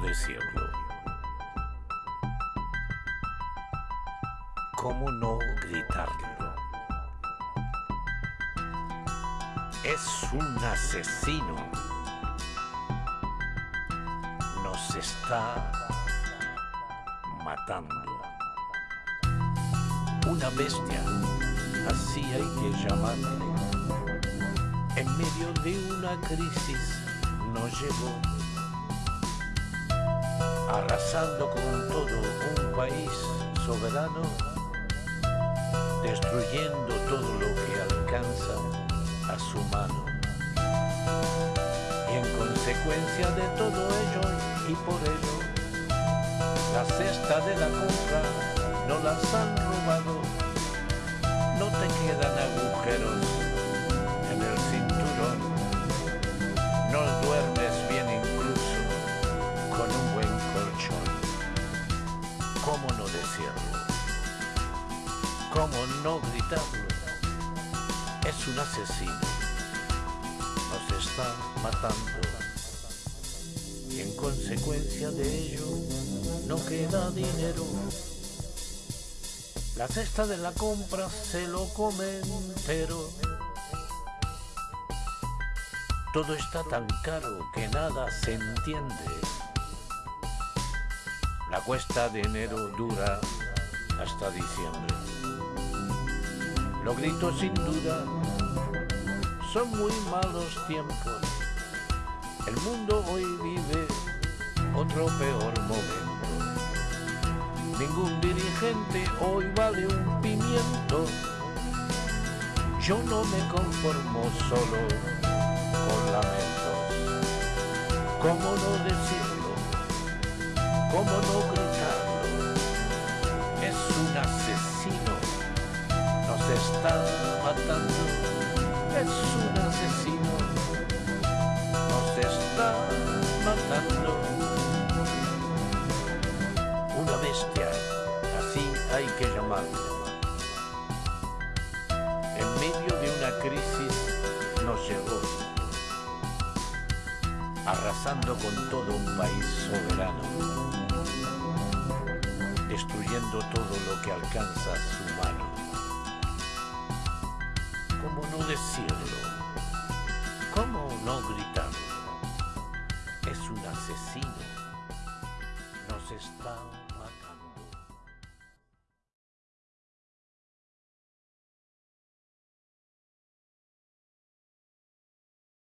decirlo? ¿Cómo no gritarlo? Es un asesino. Nos está matando. Una bestia, así hay que llamarle. En medio de una crisis nos llegó, arrasando con todo un país soberano, destruyendo todo lo que alcanza a su mano. Y en consecuencia de todo ello y por ello, la cesta de la compra no las han robado, no te quedan ¿Cómo no gritarlo? Es un asesino, nos está matando y en consecuencia de ello no queda dinero. La cesta de la compra se lo come entero. Todo está tan caro que nada se entiende. La cuesta de enero dura hasta diciembre. Lo grito sin duda, son muy malos tiempos. El mundo hoy vive otro peor momento. Ningún dirigente hoy vale un pimiento. Yo no me conformo solo con lamentos. ¿Cómo no decirlo? ¿Cómo no gritarlo? Matando. Es un asesino. Nos está matando. Una bestia, así hay que llamarlo. En medio de una crisis nos llegó, arrasando con todo un país soberano, destruyendo todo lo que alcanza su mano. ¿Cómo no decirlo? ¿Cómo no gritarlo? Es un asesino.